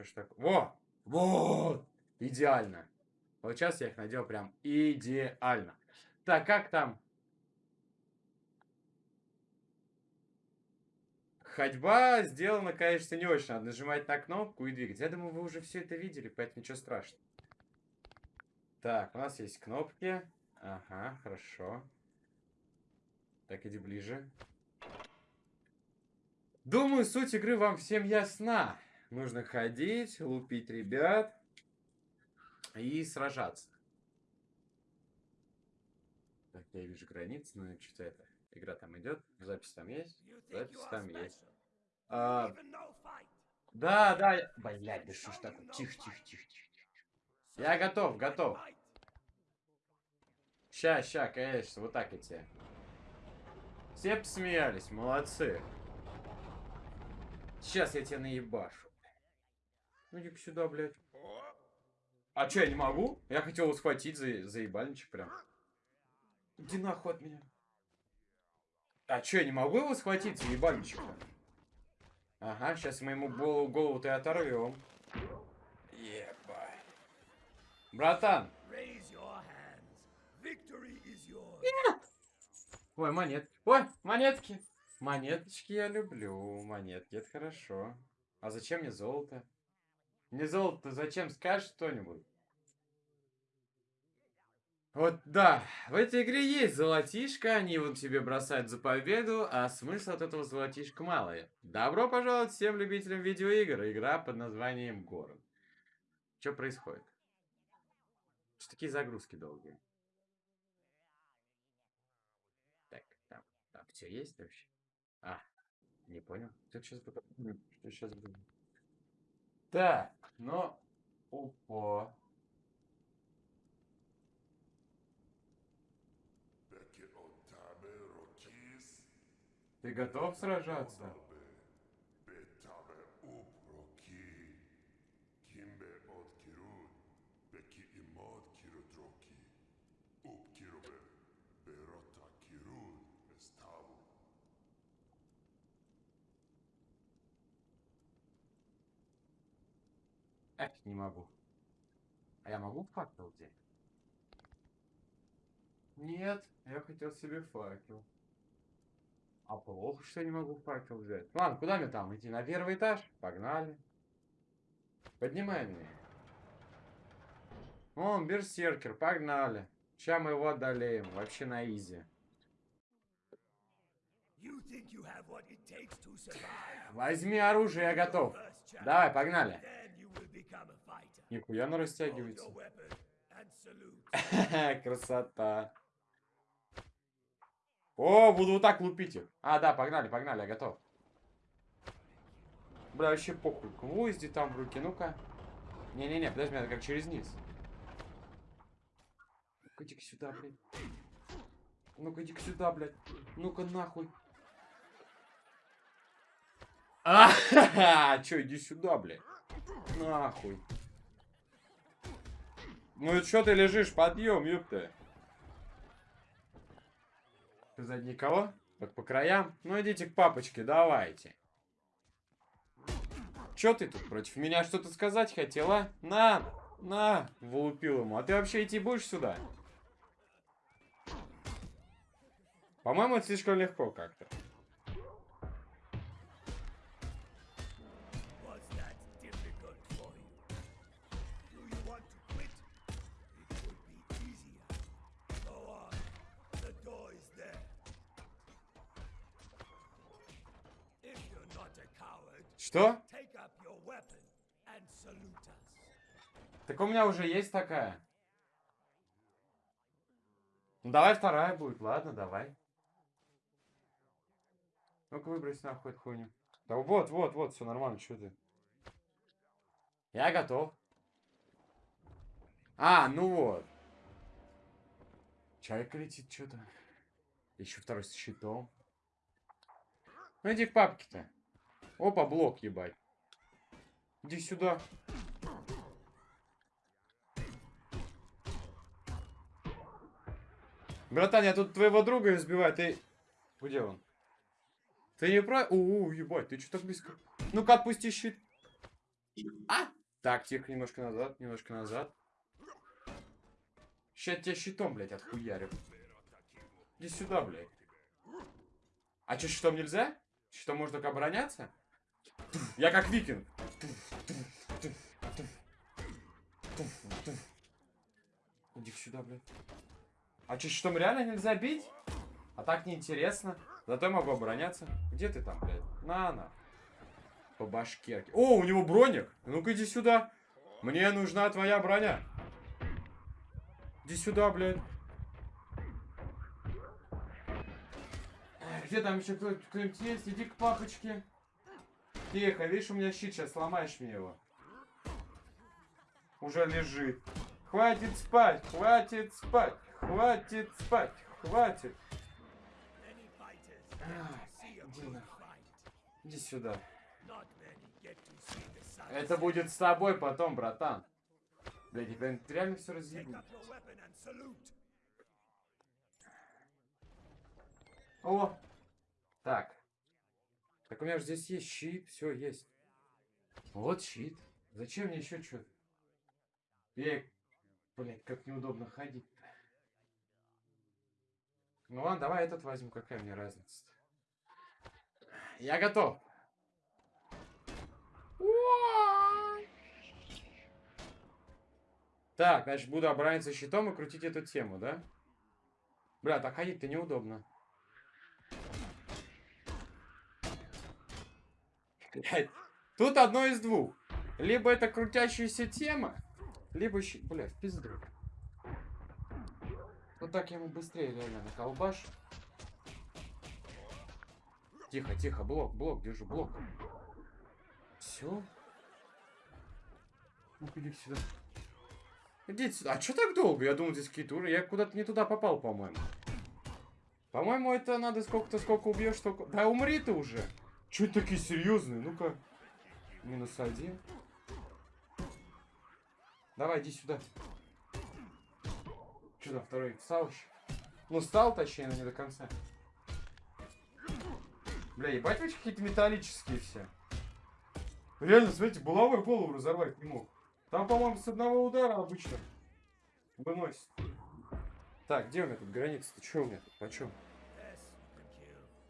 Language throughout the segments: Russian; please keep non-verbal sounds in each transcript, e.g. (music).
Что ж так? Во! Вот! Идеально. Вот сейчас я их надел прям идеально. Так, как там? Ходьба сделана, конечно, не очень. Надо нажимать на кнопку и двигать. Я думаю, вы уже все это видели, поэтому ничего страшного. Так, у нас есть кнопки. Ага, хорошо. Так, иди ближе. Думаю, суть игры вам всем ясна. Нужно ходить, лупить ребят и сражаться. Так, я вижу границы, но что-то это... Игра там идет, запись там есть, запись там есть. А, да, да, блядь, да что ж такое, тихо, тихо, тихо, тихо. Я готов, готов. Ща, ща, конечно, вот так идти. Все посмеялись, молодцы. Сейчас я тебя наебашу. Ну иди сюда, блядь. А что, я не могу? Я хотел его схватить за, за ебальничек прям. Иди нахуй от меня. А что, я не могу его схватить за ебальничек? Ага, сейчас мы ему голову-то и оторвем. Ебать. Братан. Нет. Ой, монет. Ой, монетки. Монеточки я люблю. Монетки, это хорошо. А зачем мне золото? Мне золото зачем? Скажешь что-нибудь? Вот, да, в этой игре есть золотишко, они вот тебе бросают за победу, а смысла от этого золотишка мало. Добро пожаловать всем любителям видеоигр, игра под названием Город. Что происходит? Что такие загрузки долгие? Так, там, там все есть вообще? А, не понял. Что сейчас? Что сейчас буду? Так, ну, опа. Ты готов сражаться? Эх, не могу. А я могу факел взять? Нет, я хотел себе факел. А плохо, что я не могу факел взять. Ладно, куда мне там идти? На первый этаж? Погнали. Поднимай меня. Он, берсеркер, погнали. Сейчас мы его одолеем. Вообще на изи. Возьми оружие, я готов. Давай, погнали. Нихуя она растягивается. (laughs) Красота. О, буду вот так лупить их. А, да, погнали, погнали, я готов. Бля, вообще похуй. Гвозди там в руки, ну-ка. Не-не-не, подожди, надо как через низ. Ну-ка, иди сюда, блядь. Ну-ка, иди сюда, блядь. Ну-ка, нахуй. А, (laughs) (laughs) чё, иди сюда, блядь. Нахуй. Ну и чё ты лежишь? Подъем, ёпта. Сзади никого? Так по краям? Ну идите к папочке, давайте. Чё ты тут против меня что-то сказать хотела? На, на, влупил ему. А ты вообще идти будешь сюда? По-моему, это слишком легко как-то. Что? Так у меня уже есть такая. Ну давай вторая будет, ладно, давай. Ну-ка выбрось нахуй эту хуйню. Да вот, вот, вот, все нормально, что ты? Я готов. А, ну вот. Чайка летит что-то. Еще второй с щитом. Ну иди к папке-то. Опа, блок, ебать. Иди сюда. Братан, я тут твоего друга избиваю, ты... Где он? Ты не про... У, -у ебать, ты что так близко? Ну-ка, отпусти щит. А! Так, тихо, немножко назад, немножко назад. Сейчас тебя щитом, блядь, отхуярю. Иди сюда, блядь. А что, щитом нельзя? Щитом можно только обороняться? Я как викинг. Иди сюда, блядь. А что, щитом реально нельзя бить? А так неинтересно. Зато я могу обороняться. Где ты там, блядь? На, на. По башкерке. О, у него броник. Ну-ка иди сюда. Мне нужна твоя броня. Иди сюда, блядь. Где там еще кто- кто-нибудь есть? Иди к папочке. Тихо, видишь, у меня щит, сейчас сломаешь мне его. Уже лежит. Хватит спать, хватит спать, хватит спать, хватит. А, Иди сюда. Это будет с тобой потом, братан. Блядь, я реально все разъебу. О! Так. Так у меня же здесь есть щит, все есть. Вот щит. Зачем мне еще что-то? Я, блядь, как неудобно ходить-то. Ну ладно, давай этот возьму, какая мне разница -то? Я готов. Так, значит, буду оборониться щитом и крутить эту тему, да? Бля, так ходить-то неудобно. (laughs) Тут одно из двух. Либо это крутящаяся тема, либо щит. Бля, в пизду. Ну так я ему быстрее реально наколбаш. Тихо, тихо, блок, блок, держу, блок. Все. ну иди сюда. Идите сюда. А что так долго? Я думал, здесь какие-то уровни. Я куда-то не туда попал, по-моему. По-моему, это надо сколько-то, сколько убьешь, столько... Да умри ты уже. Че такие серьезные? Ну-ка. Минус один. Давай, иди сюда. Что там, второй встал еще? Ну, стал, точнее, но не до конца. Бля, ебать вы какие-то металлические все. Реально, смотрите, булавой голову разорвать не мог. Там, по-моему, с одного удара обычно выносит. Так, где у меня тут граница-то? Что у меня тут? Почем?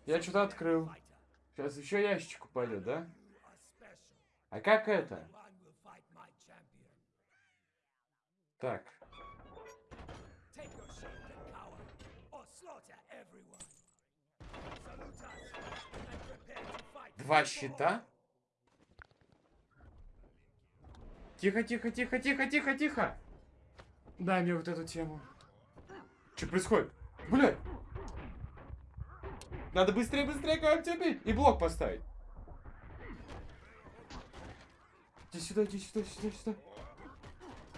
Я что-то открыл. Сейчас еще ящичек упадет, да? А как это? Так. Два щита? Тихо, тихо, тихо, тихо, тихо, тихо. Дай мне вот эту тему. Что происходит? Блядь! Надо быстрее, быстрее кого тебя бить и блок поставить. Иди сюда, иди сюда, сюда, сюда.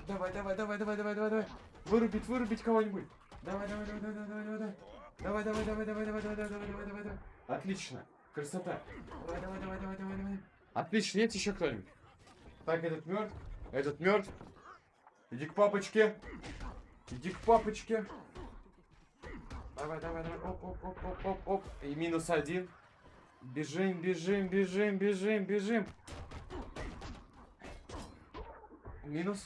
Давай, давай, давай, давай, давай, давай, давай. Вырубить, вырубить кого-нибудь. Давай, давай, давай, давай, давай, давай, давай. Давай, давай, давай, давай, давай, давай, давай, давай, давай, давай. Отлично. Красота. Давай, давай, давай, давай, давай, давай. Отлично, есть еще кто-нибудь? Так, этот мертв. Этот мертв. Иди к папочке. Иди к папочке. Давай, давай, давай. Оп, оп, оп, оп, оп, оп. И минус один. Бежим, бежим, бежим, бежим, бежим. Минус.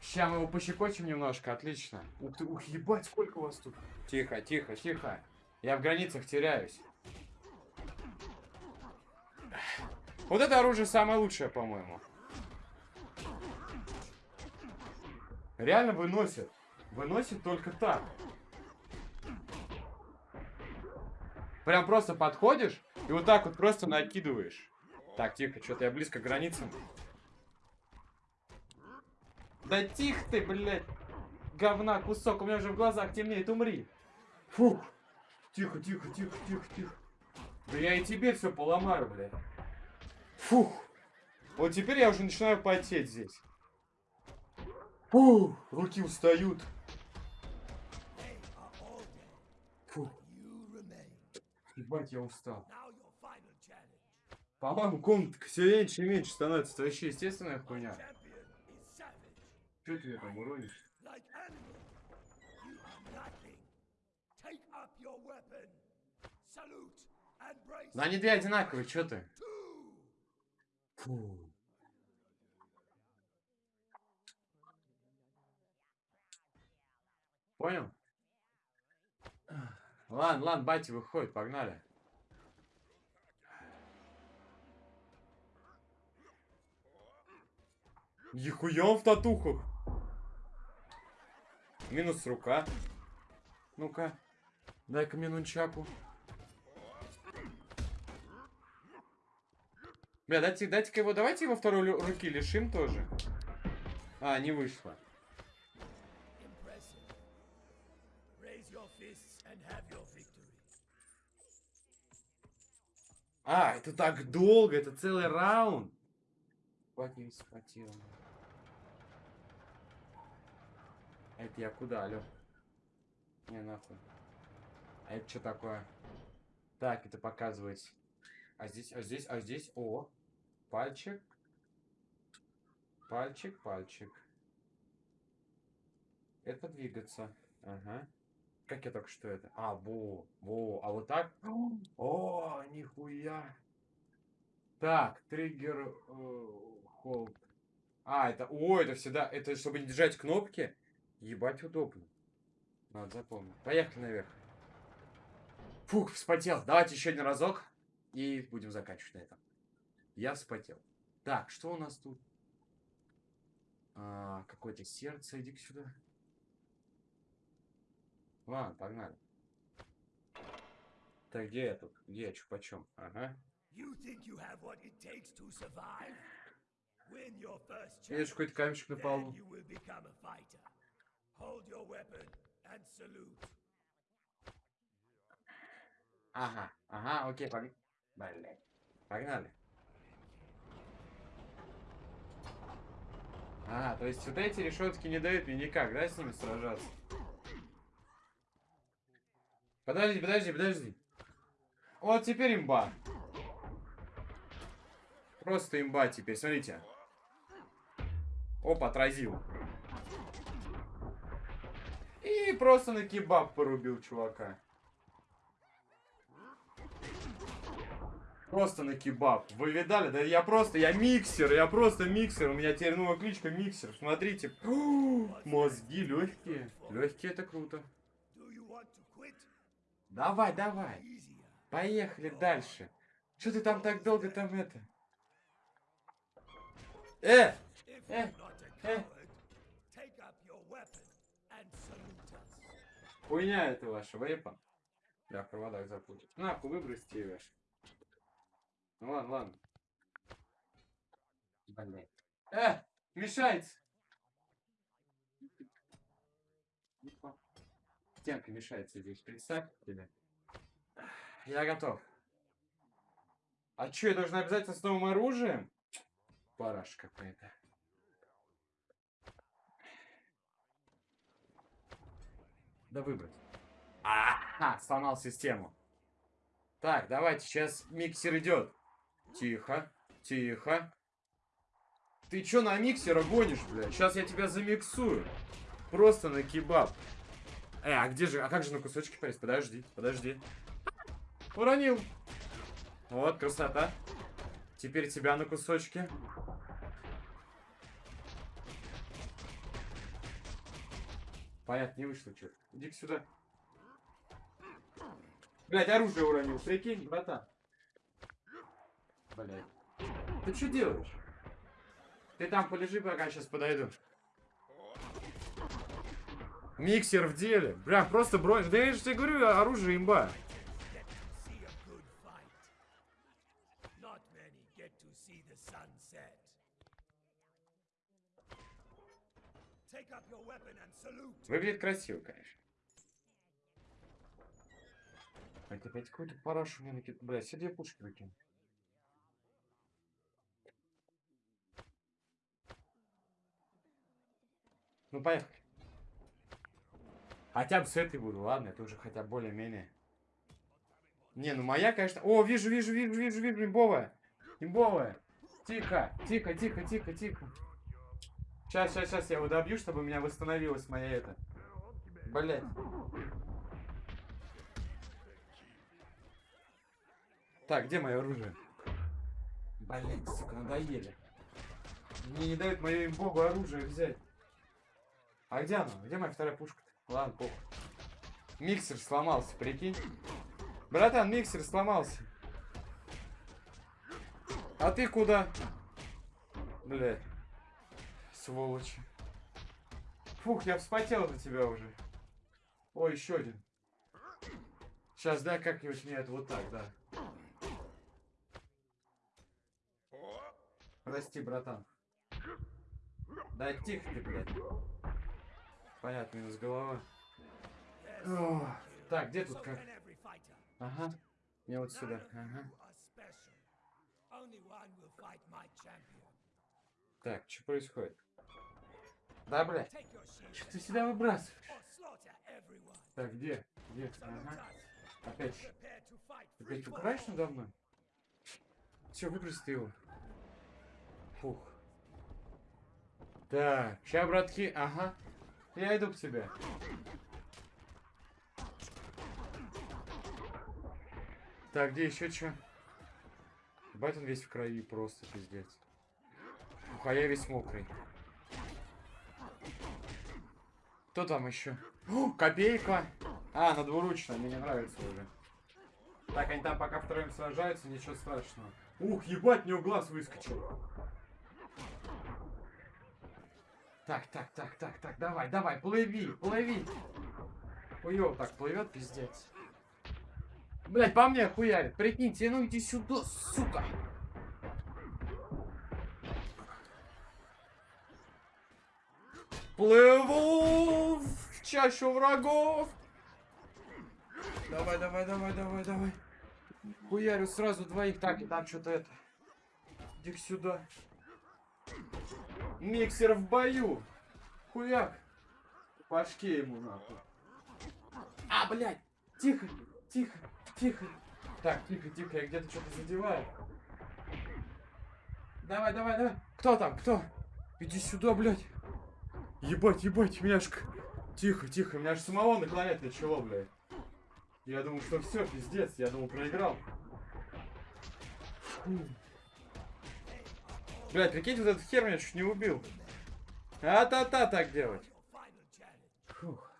Сейчас мы его пощекочем немножко, отлично. Ух ты, ух, ебать, сколько у вас тут. Тихо, тихо, тихо. Я в границах теряюсь. Вот это оружие самое лучшее, по-моему. Реально выносит. Выносит только так. Прям просто подходишь и вот так вот просто накидываешь. Так, тихо, что-то я близко к границам. Да тихо ты, блядь. Говна, кусок, у меня уже в глазах темнеет, умри. Фух. Тихо, тихо, тихо, тихо, тихо. Да я и тебе все поломаю, блядь. Фух. Вот теперь я уже начинаю потеть здесь. Фух, руки устают. Ебать, я устал. По-моему, комнатка все меньше и меньше становится. Это вообще естественная хуйня. Че ты там уронишь? Но они две одинаковые, что ты? Фу. Понял? Ладно, ладно, батя выходит, погнали. Нихуя он в татухах. Минус рука. Ну-ка. Дай-ка мне нунчаку. Бля, дайте, дайте-ка его, давайте его второй руки лишим тоже. А, не вышло. А, это так долго, это целый раунд. Хватит не схватил. А это я куда, алё? Не, нахуй. А это что такое? Так, это показывает. А здесь, а здесь, а здесь, о. Пальчик. Пальчик, пальчик. Это двигаться. Ага. Как я только что это? А, во, во. А вот так? О, нихуя. Так, триггер холд. А, это, о, это всегда, это чтобы не держать кнопки. Ебать удобно. Надо запомнить. Поехали наверх. Фух, вспотел. Давайте еще один разок. И будем заканчивать на этом. Я вспотел. Так, что у нас тут? А, Какое-то сердце. Иди сюда. Ладно, погнали. Так, где я тут? Где я? Чё почем? Ага. Видишь, какой-то камешек на then полу. you will become a fighter. Hold your weapon and salute. Ага, ага, окей, погнали. Блядь. Погнали. А, то есть вот эти решетки не дают мне никак, да, с ними сражаться? Подожди, подожди, подожди. Вот теперь имба. Просто имба теперь, смотрите. Оп, отразил. И просто на кебаб порубил чувака. Просто на кебаб. Вы видали? Да я просто, я миксер, я просто миксер. У меня теперь новая кличка миксер. Смотрите. (gasps) Мозги легкие. Легкие это круто. Давай, давай. Поехали дальше. Что ты там так долго там это? Э! Salute us. Хуйня это ваша, вейпа. Я в проводах запутал. Нахуй выбросьте ее. Ну ладно, ладно. Блин. Э! Мешается! Стенка мешается здесь, представь тебе. Я готов. А что, я должен обязательно с новым оружием? Параш какая-то. Да выбрать. Ага, сломал систему. Так, давайте, сейчас миксер идет. Тихо, тихо. Ты чё на миксера гонишь, бля? Сейчас я тебя замиксую. Просто на кебаб. Э, а где же, а как же на кусочки порезать? Подожди, подожди. Уронил. Вот, красота. Теперь тебя на кусочки. Понятно, не вышло что Иди сюда. Блять, оружие уронил. Прикинь, братан. Блять. Ты что делаешь? Ты там полежи, пока сейчас подойду. Миксер в деле. Бля, просто бронь. Да я же тебе говорю, оружие имба. Выглядит красиво, конечно. Это опять какой-то параш у меня накид... Бля, все две пушки выкину. Ну, поехали. Хотя бы с этой буду, ладно, это уже хотя бы более-менее. Не, ну моя, конечно... О, вижу, вижу, вижу, вижу, вижу, имбовая. Имбовая. Тихо, тихо, тихо, тихо, тихо. Сейчас, сейчас, сейчас я его добью, чтобы у меня восстановилась моя это. Блять. Так, где мое оружие? Блин, сука, надоели. Мне не дают мое им богу оружие взять. А где оно? Где моя вторая пушка? Ладно, похуй. Миксер сломался, прикинь. Братан, миксер сломался. А ты куда? Блядь. Сволочи. Фух, я вспотел за тебя уже. Ой, еще один. Сейчас, да, как-нибудь мне это вот так, да. Прости, братан. Да тихо ты, блядь. Понятно, минус голова. Ох, Так, где тут как? Ага. Мне вот сюда. Ага. Так, что происходит? Да, блядь. Что ты сюда выбрасываешь? Так, где? Где? Ага. Опять. Опять упираешь надо мной? Все, выбрось ты его. Фух. Так, ща, братки, ага. Я иду к тебе. Так, где еще что? Бать он весь в крови, просто пиздец. Ух, а я весь мокрый. Кто там еще? О, копейка! А, на двуручная, мне не нравится уже. Так, они там пока втроем сражаются, ничего страшного. Ух, ебать, у него глаз выскочил. Так, так, так, так, так, давай, давай, плыви, плыви. Хуёво так плывет, пиздец. Блять, по мне хуярит, прикиньте, ну иди сюда, сука. Плыву в чащу врагов. Давай, давай, давай, давай, давай. Хуярю сразу двоих. Так, и там что-то это. иди сюда. Миксер в бою. Хуяк. По ему нахуй. А, блядь. Тихо, тихо, тихо. Так, тихо, тихо, я где-то что-то задеваю. Давай, давай, давай. Кто там, кто? Иди сюда, блядь. Ебать, ебать, меня к- Тихо, тихо, меня аж самого наклонять начало, блядь. Я думал, что все, пиздец, я думал, проиграл. Фу. Блядь, прикиньте, вот этот хер меня чуть не убил. А-та-та так делать. Фух.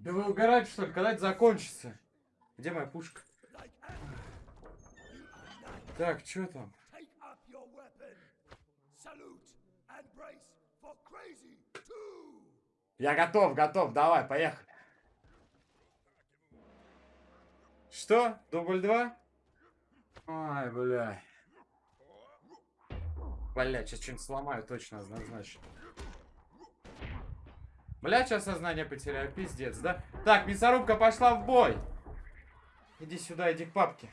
Да вы угораете, что ли? Когда это закончится? Где моя пушка? Так, что там? Я готов, готов, давай, поехали. Что? Дубль два? Ай, бля. Бля, сейчас что-нибудь сломаю точно, однозначно. Бля, сейчас сознание потеряю, пиздец, да? Так, мясорубка пошла в бой. Иди сюда, иди к папке.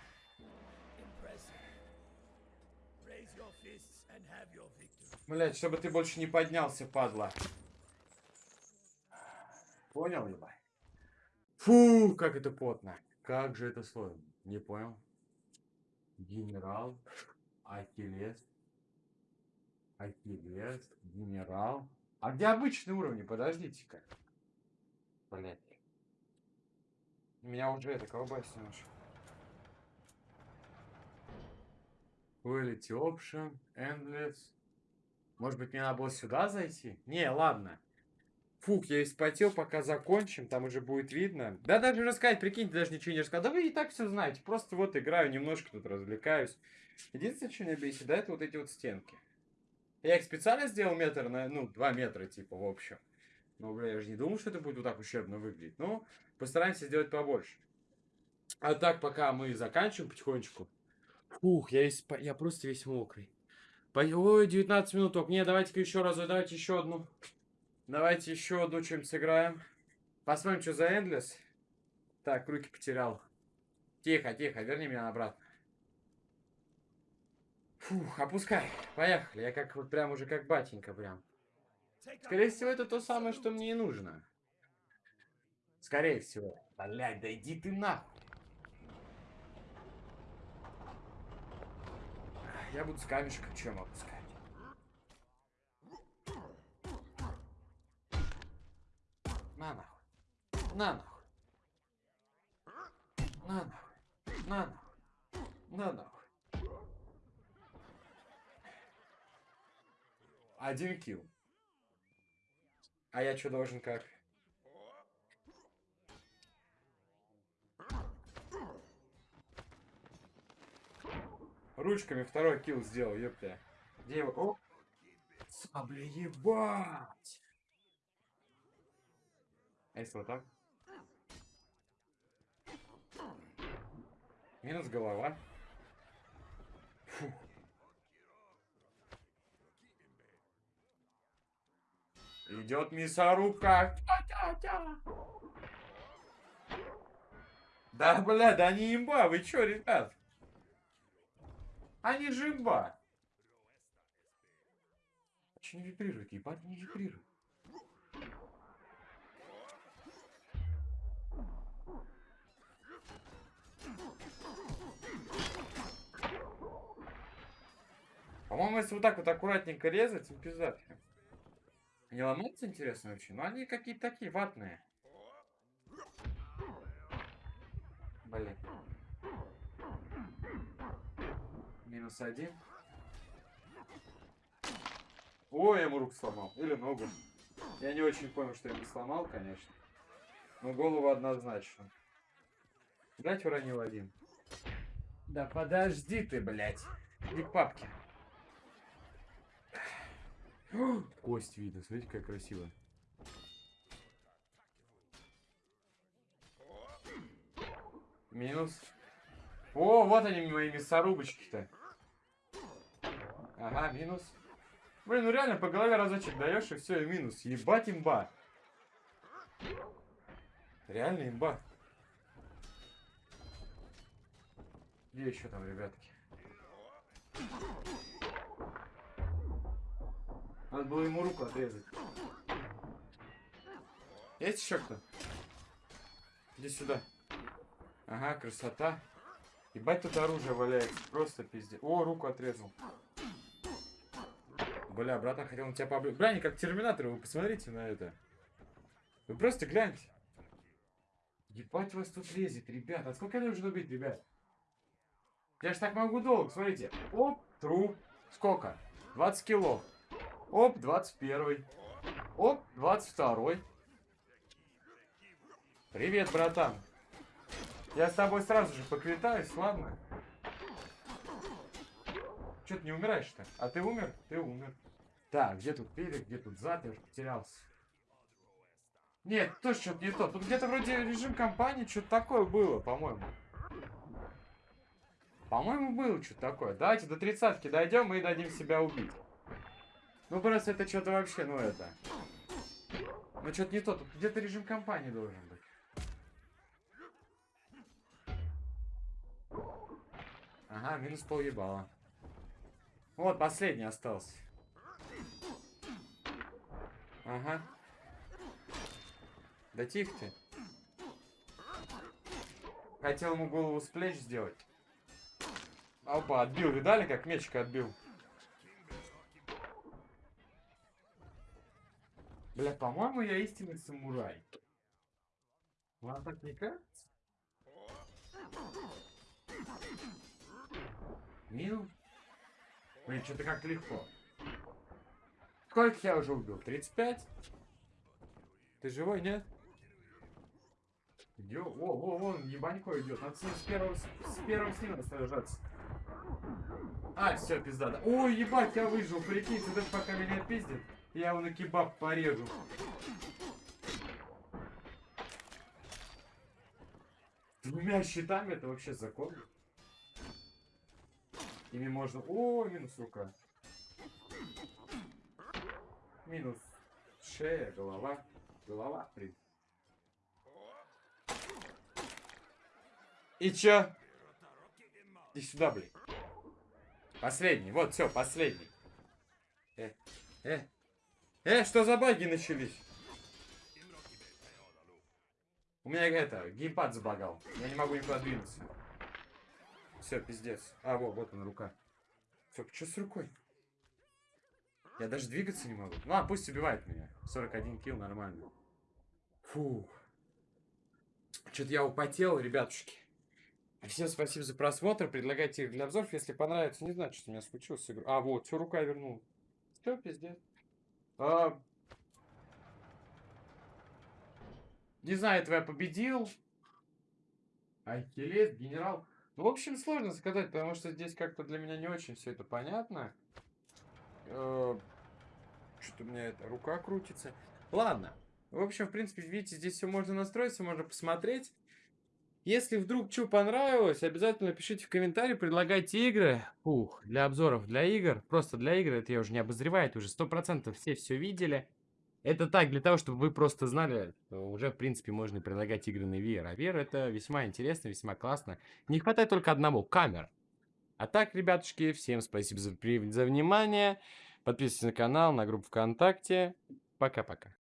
Блять, чтобы ты больше не поднялся, падла. Понял, ебай? Фу, как это потно. Как же это сложно. Не понял. Генерал. Ахиллес. Ахиллес. Генерал. А где обычные уровни? Подождите-ка. Блять. Меня уже это колбасит немножко. Quality Option, Endless. Может быть, мне надо было сюда зайти? Не, ладно. Фух, я испотел, пока закончим, там уже будет видно. Да даже рассказать, прикиньте, даже ничего не рассказал. Да вы и так все знаете, просто вот играю, немножко тут развлекаюсь. Единственное, что меня бесит, да, это вот эти вот стенки. Я их специально сделал метр на, ну, два метра, типа, в общем. Ну, бля, я же не думал, что это будет вот так ущербно выглядеть. Ну, постараемся сделать побольше. А так, пока мы заканчиваем потихонечку. Фух, я, весь, я просто весь мокрый. Ой, 19 минут только. Не, давайте-ка еще раз, давайте еще одну. Давайте еще одну чем сыграем. Посмотрим, что за Endless. Так, руки потерял. Тихо, тихо, верни меня обратно. Фух, опускай. Поехали. Я как вот прям уже как батенька прям. Скорее всего, это то самое, что мне и нужно. Скорее всего. Блядь, да иди ты нахуй. Я буду с камешка чем опускать. На нахуй. На нахуй. На нахуй. На нахуй. На нахуй. Один килл. А я что должен как? Ручками второй килл сделал, ёпта. Где его? О! Сабля, ебать! А вот так? Минус голова. Идет мясорубка. Да, бля, да они имба, вы чё, ребят? Они же имба. Че не вибрирует, ебать не вибрирует. По-моему, если вот так вот аккуратненько резать, прям. Не ломаются, интересно, вообще? Но они какие-то такие ватные. Блин. Минус один. Ой, я ему руку сломал. Или ногу. Я не очень понял, что я ему сломал, конечно. Но голову однозначно. Блять, уронил один. Да подожди ты, блядь. Иди к папке. (gasps) Кость видно, смотрите, как красиво. Минус. О, вот они мои мясорубочки-то. Ага, минус. Блин, ну реально по голове разочек даешь и все, и минус. Ебать имба. Реально имба. Где еще там, ребятки? Надо было ему руку отрезать. Есть еще кто? Иди сюда. Ага, красота. Ебать тут оружие валяется. Просто пиздец. О, руку отрезал. Бля, братан хотел на тебя поближе. Бля, они как терминаторы, вы посмотрите на это. Вы просто гляньте. Ебать вас тут лезет, ребят. А сколько нужно убить, ребят? Я ж так могу долго, смотрите. Оп, труп. Сколько? 20 кило. Оп, 21. Оп, 22. Привет, братан. Я с тобой сразу же поквитаюсь, ладно? Че ты не умираешь-то? А ты умер? Ты умер. Так, где тут перед, где тут уже потерялся. Нет, тоже что-то не то. Тут где-то вроде режим компании, что-то такое было, по-моему. По-моему, было что-то такое. Давайте до тридцатки дойдем и дадим себя убить. Ну, просто это что-то вообще, ну это... Ну, что-то не то. Тут где-то режим компании должен быть. Ага, минус пол ебала. Вот, последний остался. Ага. Да тихо ты. Хотел ему голову с плеч сделать. Опа, отбил. Видали, как мечика отбил? Бля, по-моему, я истинный самурай. Вам так не кажется? Мил? Блин, что-то как легко. Сколько я уже убил? 35? Ты живой, нет? Идё, о, о, вон, ебанько идет. Надо с, ним с первого, с, с первого сильно сражаться. А, все, пизда, да. Ой, ебать, я выжил, прикинь, этот пока меня пиздит. Я его на кебаб порежу. Двумя щитами это вообще закон. Ими можно... О, минус рука. Минус шея, голова. Голова, принципе. И чё? Иди сюда, блин. Последний. Вот, все, последний. Э, э. Э, что за баги начались? У меня это, геймпад забагал. Я не могу никуда двинуться. Все, пиздец. А, вот, вот она рука. Все, что с рукой? Я даже двигаться не могу. Ну, а пусть убивает меня. 41 килл, нормально. Фух. Что-то я употел, ребятушки. Всем спасибо за просмотр. Предлагайте их для обзоров. Если понравится, не знаю, что у меня случилось с. А, вот, все, рука вернул. Все, пиздец. А, Не знаю, этого я победил. Ахиллес, генерал. Ну, в общем, сложно сказать, потому что здесь как-то для меня не очень все это понятно. Э, Что-то у меня эта рука крутится. Ладно. В общем, в принципе, видите, здесь все можно настроить, все можно посмотреть. Если вдруг что понравилось, обязательно пишите в комментарии, предлагайте игры. Ух, для обзоров, для игр. Просто для игр, это я уже не обозреваю, это уже 100% все все видели. Это так, для того, чтобы вы просто знали, уже, в принципе, можно предлагать игры на VR. А VR это весьма интересно, весьма классно. Не хватает только одного, камер. А так, ребятушки, всем спасибо за, за внимание. Подписывайтесь на канал, на группу ВКонтакте. Пока-пока.